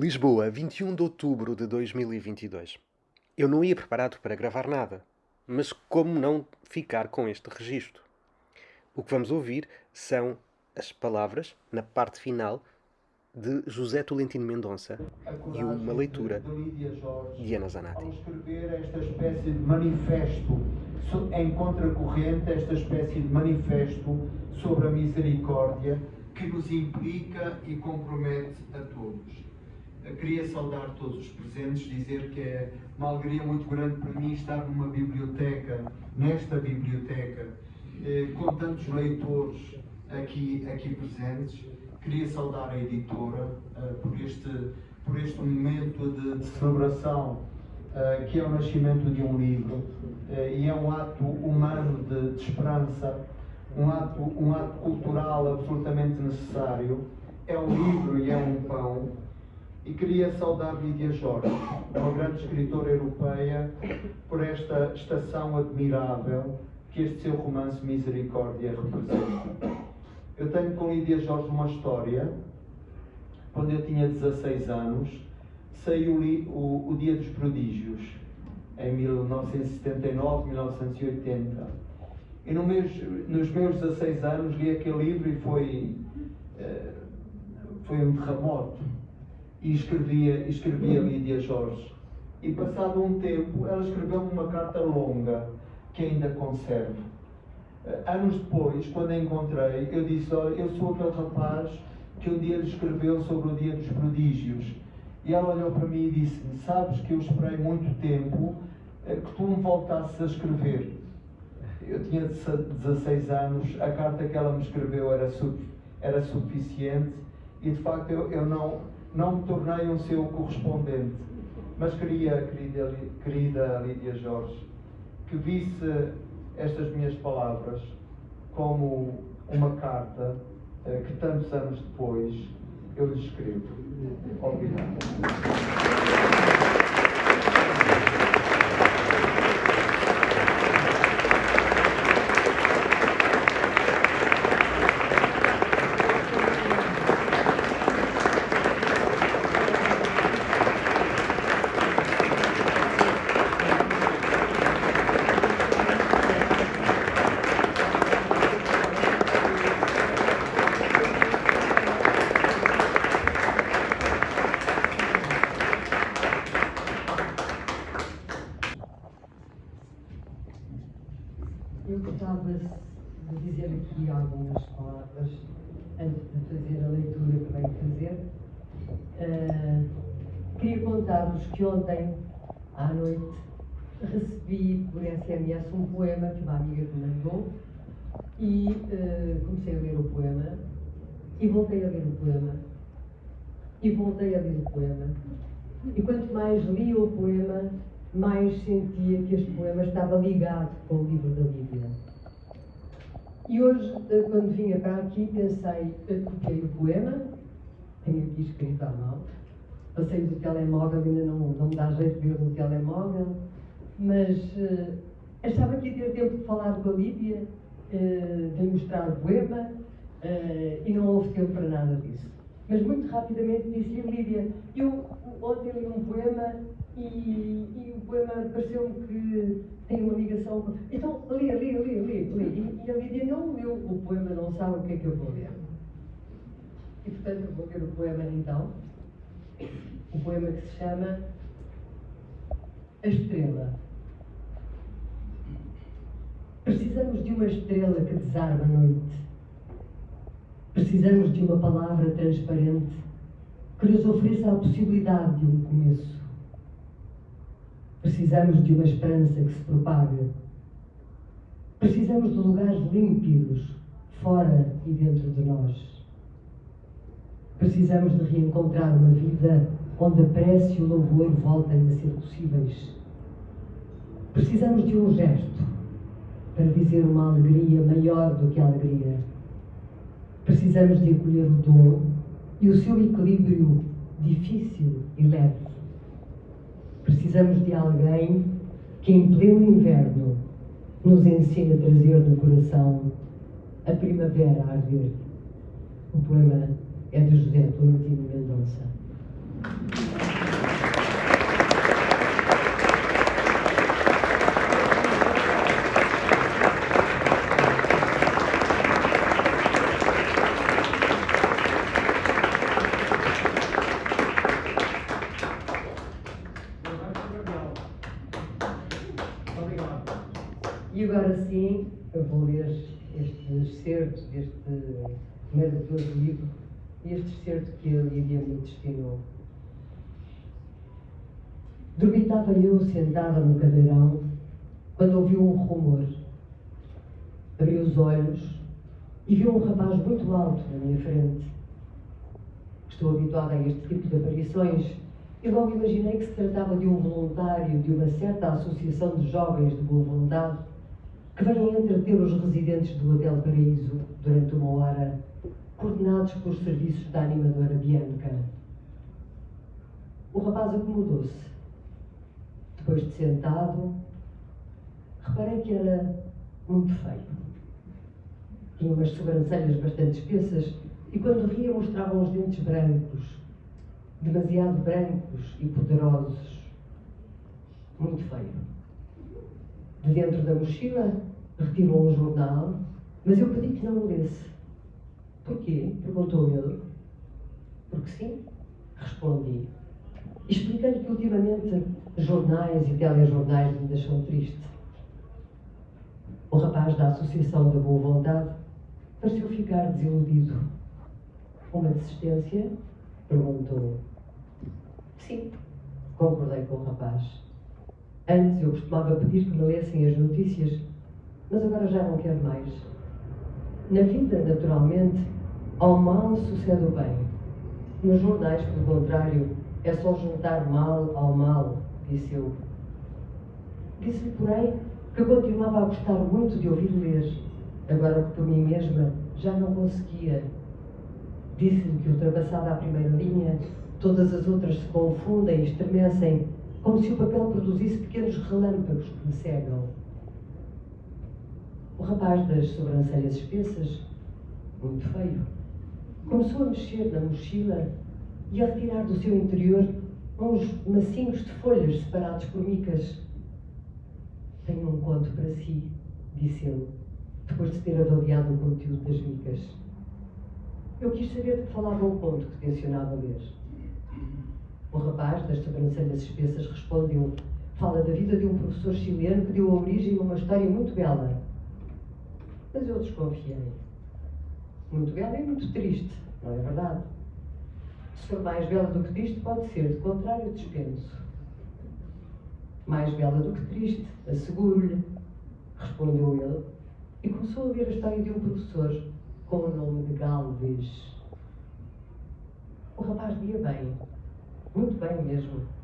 Lisboa, 21 de outubro de 2022. Eu não ia preparado para gravar nada, mas como não ficar com este registro? O que vamos ouvir são as palavras, na parte final, de José Tolentino Mendonça e uma leitura de Ana Zanatti. Ao escrever esta espécie de manifesto em contracorrente, esta espécie de manifesto sobre a misericórdia que nos implica e compromete a todos. Queria saudar todos os presentes, dizer que é uma alegria muito grande para mim estar numa biblioteca, nesta biblioteca, eh, com tantos leitores aqui, aqui presentes. Queria saudar a editora eh, por, este, por este momento de, de celebração, eh, que é o nascimento de um livro, e é um ato humano de, de esperança, um ato, um ato cultural absolutamente necessário. É um livro e é um pão e queria saudar Lídia Jorge, uma grande escritora europeia, por esta estação admirável que este seu romance Misericórdia representa. Eu tenho com Lídia Jorge uma história. Quando eu tinha 16 anos, saiu o, o Dia dos Prodígios, em 1979, 1980. E no meus, nos meus 16 anos li aquele livro e foi, uh, foi um terremoto e escrevia, escrevia Lídia Jorge. E passado um tempo, ela escreveu uma carta longa que ainda conservo. Eh, anos depois, quando a encontrei, eu disse: Olha, eu sou aquele rapaz que um dia lhe escreveu sobre o dia dos prodígios. E ela olhou para mim e disse-me: Sabes que eu esperei muito tempo eh, que tu me voltasses a escrever. Eu tinha 16 anos, a carta que ela me escreveu era, era suficiente e de facto eu, eu não não me tornei um seu correspondente, mas queria, querida, querida Lídia Jorge, que visse estas minhas palavras como uma carta eh, que tantos anos depois eu lhe escrevo. Obrigado. Eu gostava de dizer aqui algumas palavras antes de fazer a leitura que venho fazer. Uh, queria contar-vos que ontem, à noite, recebi por SMS um poema que uma amiga me mandou e uh, comecei a ler o poema e voltei a ler o poema e voltei a ler o poema e quanto mais li o poema mais sentia que este poema estava ligado com o livro da Lívia. E hoje, eh, quando vinha para aqui, pensei, eh, copiei o poema, tenho aqui escrito à mão, passei do telemóvel, ainda não, não me dá jeito de ver no telemóvel, mas uh, achava que ia ter tempo de falar com a Lívia, uh, de mostrar o poema, uh, e não houve tempo para nada disso. Mas muito rapidamente disse-lhe, Lídia, eu ontem li um poema e, e o poema pareceu-me que tem uma ligação. Então, lê, lê, lê, lê, lê. E, e a Lídia não leu o poema, não sabe o que é que eu vou ler. E, portanto, eu vou ler o poema, então. O poema que se chama A Estrela. Precisamos de uma estrela que desarma a noite. Precisamos de uma palavra transparente que nos ofereça a possibilidade de um começo. Precisamos de uma esperança que se propaga. Precisamos de lugares límpidos, fora e dentro de nós. Precisamos de reencontrar uma vida onde a prece e o louvor voltem a ser possíveis. Precisamos de um gesto para dizer uma alegria maior do que a alegria. Precisamos de acolher o dom e o seu equilíbrio difícil e leve. Precisamos de alguém que, em pleno inverno, nos ensine a trazer no coração a primavera a arder. O poema é de José Tolentino Mendonça. E agora sim, eu vou ler este excerto deste maravilhoso livro, este excerto que a Lídia me destinou. Dormitava eu sentada no cadeirão quando ouvi um rumor. Abri os olhos e vi um rapaz muito alto na minha frente. Estou habituada a este tipo de aparições e logo imaginei que se tratava de um voluntário de uma certa associação de jovens de boa vontade que vêm entreter os residentes do Hotel Paraíso durante uma hora, coordenados pelos serviços da animadora Bianca. O rapaz acomodou-se. Depois de sentado, reparei que era muito feio. Tinha umas sobrancelhas bastante espessas e quando ria mostrava os dentes brancos, demasiado brancos e poderosos. Muito feio. De dentro da mochila retirou um jornal, mas eu pedi que não o lesse. Porquê? perguntou ele. Porque sim, respondi. Expliquei-lhe que ultimamente jornais e telejornais me deixam triste. O rapaz da Associação da Boa Vontade pareceu ficar desiludido. Uma desistência? perguntou. Sim, concordei com o rapaz. Antes eu costumava pedir que me lessem as notícias, mas agora já não quero mais. Na vida, naturalmente, ao mal sucede o bem. Nos jornais, pelo contrário, é só juntar mal ao mal, disse eu. Disse-lhe, porém, que continuava a gostar muito de ouvir ler, agora que por mim mesma já não conseguia. Disse-lhe que, ultrapassada a primeira linha, todas as outras se confundem e estremecem, como se o papel produzisse pequenos relâmpagos que me cegam. O rapaz das sobrancelhas espessas, muito feio, começou a mexer na mochila e a retirar do seu interior uns macinhos de folhas separados por micas. Tenho um conto para si, disse ele, depois de ter avaliado o conteúdo das micas. Eu quis saber de que falava o conto que tencionava ler. O rapaz, das sobrancelhas espessas, respondeu: Fala da vida de um professor chileno que deu origem a uma história muito bela. Mas eu desconfiei. Muito bela e muito triste, não é verdade? Se for mais bela do que triste, pode ser, de contrário, dispenso. Mais bela do que triste, asseguro-lhe, respondeu ele, e começou a ler a história de um professor com o nome de Galvez. O rapaz via bem, muito bem mesmo.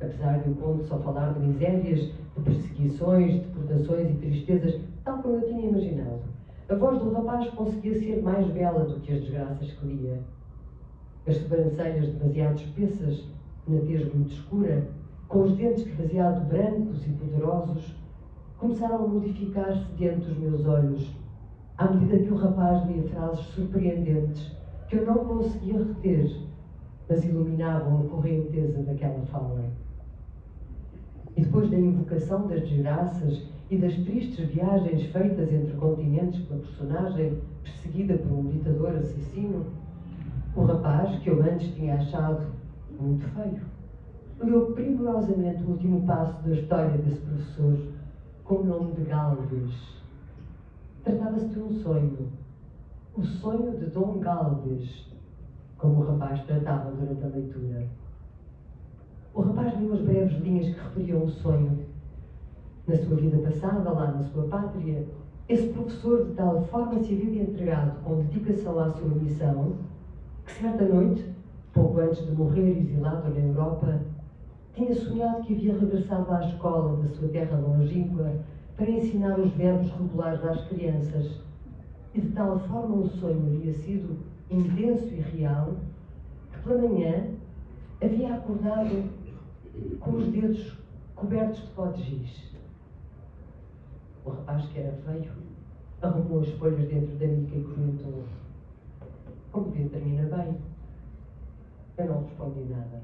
Apesar de o conto só falar de misérias, de perseguições, de deportações e tristezas, tal como eu tinha imaginado, a voz do rapaz conseguia ser mais bela do que as desgraças que lia. As sobrancelhas demasiado espessas, na tez muito escura, com os dentes demasiado brancos e poderosos, começaram a modificar-se diante dos meus olhos, à medida que o rapaz lia frases surpreendentes que eu não conseguia reter, mas iluminavam a correnteza daquela fala. E depois da invocação das desgraças e das tristes viagens feitas entre continentes pela personagem perseguida por um ditador assassino, o rapaz, que eu antes tinha achado muito feio, leu primorosamente o último passo da história desse professor com o nome de Galvez. Tratava-se de um sonho, o sonho de Dom Galvez, como o rapaz tratava durante a leitura. O rapaz leu as breves linhas que referiam o sonho. Na sua vida passada, lá na sua pátria, esse professor de tal forma se havia entregado com dedicação à sua missão que certa noite, pouco antes de morrer exilado na Europa, tinha sonhado que havia regressado à escola da sua terra longínqua para ensinar os verbos regulares às crianças. E de tal forma o sonho havia sido intenso e real que pela manhã havia acordado com os dedos cobertos de pó de giz. O rapaz, que era feio, arrumou as folhas dentro da mica e comentou: como dia termina bem. Eu não respondi nada.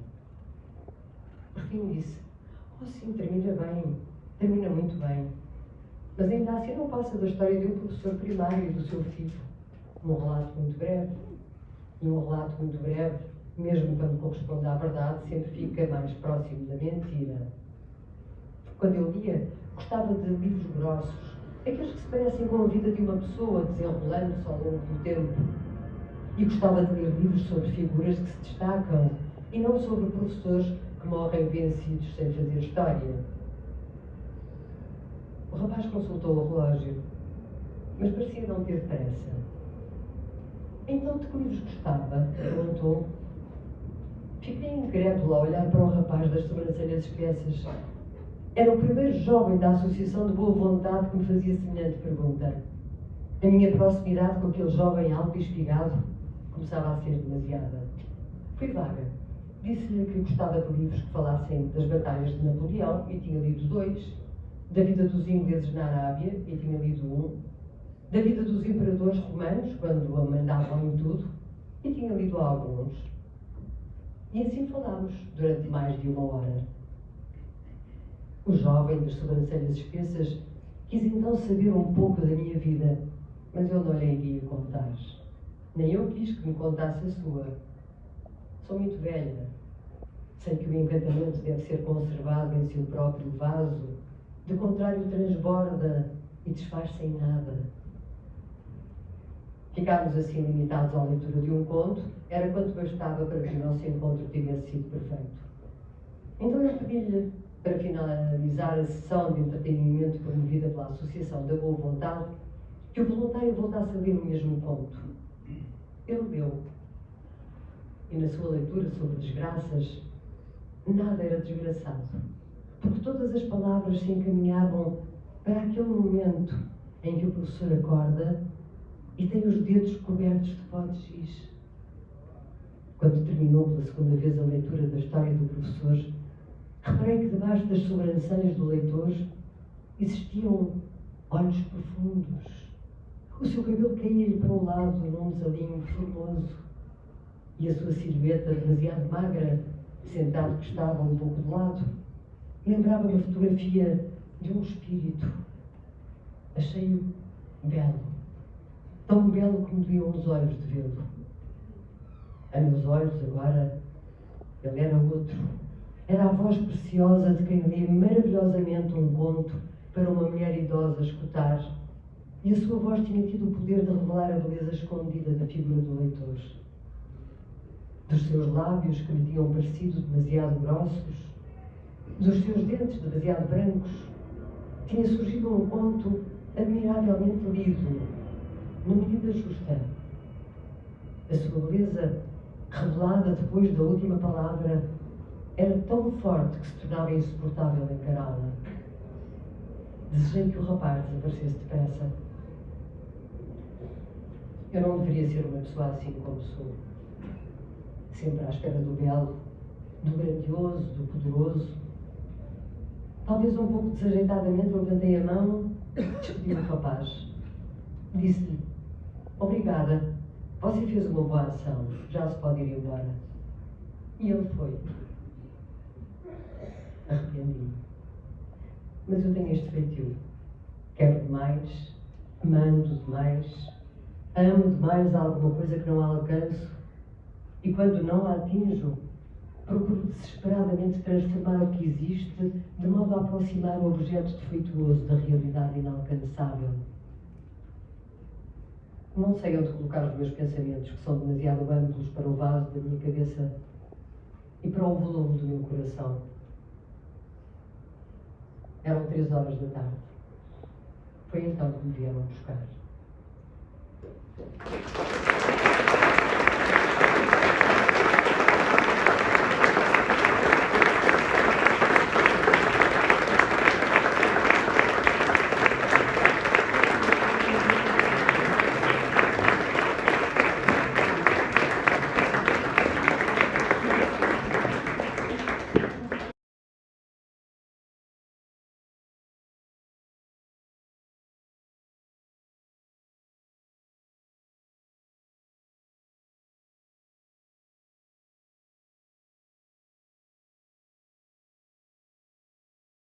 Por fim disse, oh sim, termina bem, termina muito bem. Mas ainda assim não passa da história de um professor primário e do seu filho. Um relato muito breve. E um relato muito breve, mesmo quando corresponde à verdade, sempre fica mais próximo da mentira. Quando eu lia, gostava de livros grossos, aqueles que se parecem com a vida de uma pessoa, desenrolando-se ao longo do tempo. E gostava de ler livros sobre figuras que se destacam e não sobre professores que morrem vencidos sem fazer história. O rapaz consultou o relógio, mas parecia não ter pressa. Então, de que livros gostava? perguntou. Fiquei incrédula a olhar para o rapaz das sobrancelhas espessas. Era o primeiro jovem da Associação de Boa Vontade que me fazia semelhante pergunta. A minha proximidade com aquele jovem alto e espigado começava a ser demasiada. Fui vaga. Disse-lhe que gostava de livros que falassem das batalhas de Napoleão e tinha lido dois, da vida dos ingleses na Arábia e tinha lido um, da vida dos imperadores romanos, quando a mandavam em tudo, e tinha lido alguns. E assim falámos durante mais de uma hora. O jovem das sobrancelhas espessas quis então saber um pouco da minha vida, mas eu não lhe iria contar. Nem eu quis que me contasse a sua. Sou muito velha. Sei que o encantamento deve ser conservado em seu próprio vaso, de contrário transborda e desfaz-se em nada. Ficarmos assim limitados à leitura de um conto era quanto bastava para que o nosso encontro tivesse sido perfeito. Então eu pedi-lhe, para finalizar a sessão de entretenimento promovida pela Associação da Boa Vontade, que o voluntário voltasse a ler o mesmo conto. Ele leu. E na sua leitura sobre desgraças, nada era desgraçado, porque todas as palavras se encaminhavam para aquele momento em que o professor acorda e tem os dedos cobertos de pó de giz. Quando terminou pela segunda vez a leitura da história do professor, reparei que debaixo das sobrancelhas do leitor existiam olhos profundos. O seu cabelo caía-lhe para o lado num desalinho formoso e a sua silhueta demasiado magra, sentado que estava um pouco de lado, lembrava uma fotografia de um espírito. Achei-o belo tão belo como deviam os olhos de vê-lo. A meus olhos, agora, ele era outro. Era a voz preciosa de quem lê maravilhosamente um conto para uma mulher idosa escutar, e a sua voz tinha tido o poder de revelar a beleza escondida da figura do leitor. Dos seus lábios, que lhe tinham parecido demasiado grossos, dos seus dentes demasiado brancos, tinha surgido um conto admiravelmente lido, na medida justa. A sua beleza, revelada depois da última palavra, era tão forte que se tornava insuportável encará-la. Desejei que o rapaz desaparecesse depressa. Eu não deveria ser uma pessoa assim como sou. Sempre à espera do belo, do grandioso, do poderoso. Talvez um pouco desajeitadamente levantei a mão e despedi o rapaz. Disse-lhe Obrigada. Você fez uma boa ação. Já se pode ir embora. E ele foi. Arrependi-me. Mas eu tenho este feitio. Quero demais, mando demais, amo demais alguma coisa que não alcanço e quando não a atinjo, procuro desesperadamente transformar o que existe de modo a aproximar o objeto defeituoso da realidade inalcançável. Não sei onde colocar os meus pensamentos, que são demasiado amplos para o vaso da minha cabeça e para o volume do meu coração. Eram três horas da tarde. Foi então que me vieram buscar.